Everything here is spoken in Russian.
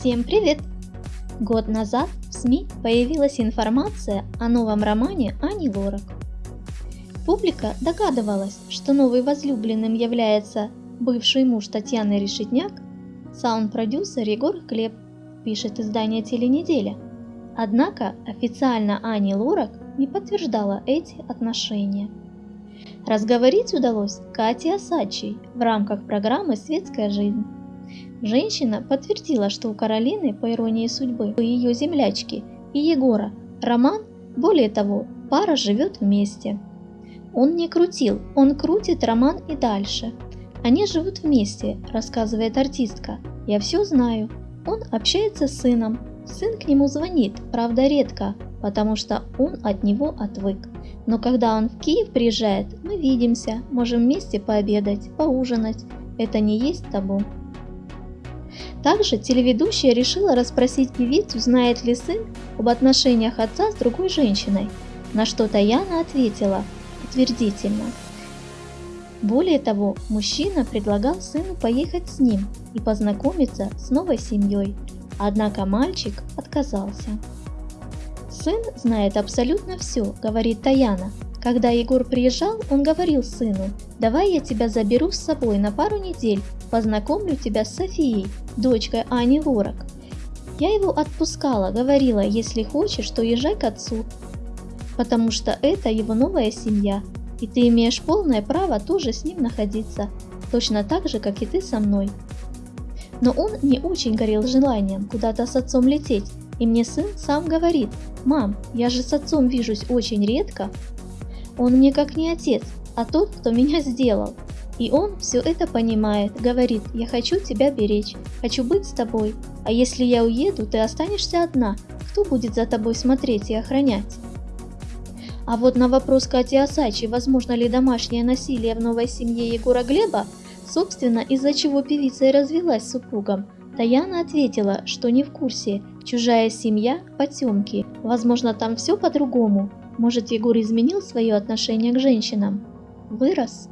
Всем привет! Год назад в СМИ появилась информация о новом романе Ани Лорак. Публика догадывалась, что новый возлюбленным является бывший муж Татьяны Решетняк, саунд-продюсер Егор Клеп, пишет издание «Теленеделя». Однако официально Ани Лорак не подтверждала эти отношения. Разговорить удалось Кате Осадчей в рамках программы «Светская жизнь». Женщина подтвердила, что у Каролины, по иронии судьбы, у ее землячки и Егора роман, более того, пара живет вместе. Он не крутил, он крутит роман и дальше. Они живут вместе, рассказывает артистка. Я все знаю. Он общается с сыном. Сын к нему звонит, правда редко, потому что он от него отвык. Но когда он в Киев приезжает, мы видимся, можем вместе пообедать, поужинать. Это не есть табу. Также телеведущая решила расспросить певицу, знает ли сын об отношениях отца с другой женщиной, на что Таяна ответила утвердительно. Более того, мужчина предлагал сыну поехать с ним и познакомиться с новой семьей, однако мальчик отказался. «Сын знает абсолютно все», — говорит Таяна, когда Егор приезжал, он говорил сыну, давай я тебя заберу с собой на пару недель, познакомлю тебя с Софией, дочкой Ани Ворок. Я его отпускала, говорила, если хочешь, то езжай к отцу, потому что это его новая семья, и ты имеешь полное право тоже с ним находиться, точно так же, как и ты со мной. Но он не очень горел желанием куда-то с отцом лететь, и мне сын сам говорит, «Мам, я же с отцом вижусь очень редко, он мне как не отец, а тот, кто меня сделал. И он все это понимает, говорит, я хочу тебя беречь, хочу быть с тобой, а если я уеду, ты останешься одна, кто будет за тобой смотреть и охранять? А вот на вопрос Кати Осачи, возможно ли домашнее насилие в новой семье Егора Глеба, собственно, из-за чего певица и развелась с супругом, Таяна ответила, что не в курсе, чужая семья – потемки, возможно, там все по-другому, может, Егор изменил свое отношение к женщинам? Вырос?